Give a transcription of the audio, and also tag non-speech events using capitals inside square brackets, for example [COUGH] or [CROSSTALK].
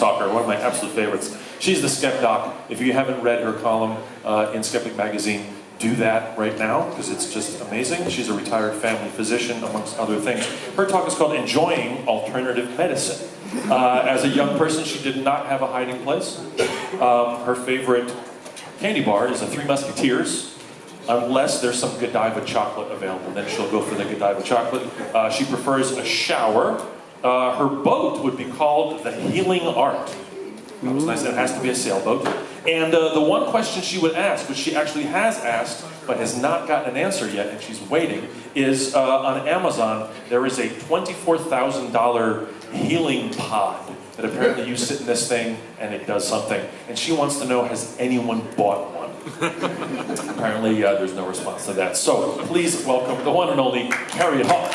talker, one of my absolute favorites. She's the Skep Doc. If you haven't read her column uh, in Skeptic Magazine, do that right now because it's just amazing. She's a retired family physician, amongst other things. Her talk is called Enjoying Alternative Medicine. Uh, as a young person, she did not have a hiding place. Um, her favorite candy bar is a Three Musketeers, unless there's some Godiva chocolate available. Then she'll go for the Godiva chocolate. Uh, she prefers a shower. Uh, her boat would be called the Healing Art. That was nice. It has to be a sailboat. And uh, the one question she would ask, which she actually has asked but has not gotten an answer yet, and she's waiting, is uh, on Amazon there is a $24,000 healing pod that apparently you sit in this thing and it does something. And she wants to know, has anyone bought one? [LAUGHS] apparently uh, there's no response to that. So please welcome the one and only Harriet Hall.